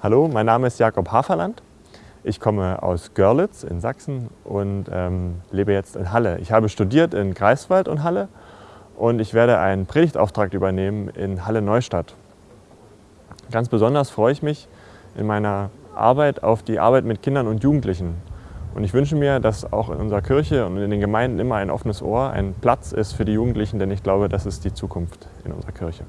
Hallo, mein Name ist Jakob Haferland. Ich komme aus Görlitz in Sachsen und ähm, lebe jetzt in Halle. Ich habe studiert in Greifswald und Halle und ich werde einen Predigtauftrag übernehmen in Halle-Neustadt. Ganz besonders freue ich mich in meiner Arbeit auf die Arbeit mit Kindern und Jugendlichen. Und ich wünsche mir, dass auch in unserer Kirche und in den Gemeinden immer ein offenes Ohr, ein Platz ist für die Jugendlichen, denn ich glaube, das ist die Zukunft in unserer Kirche.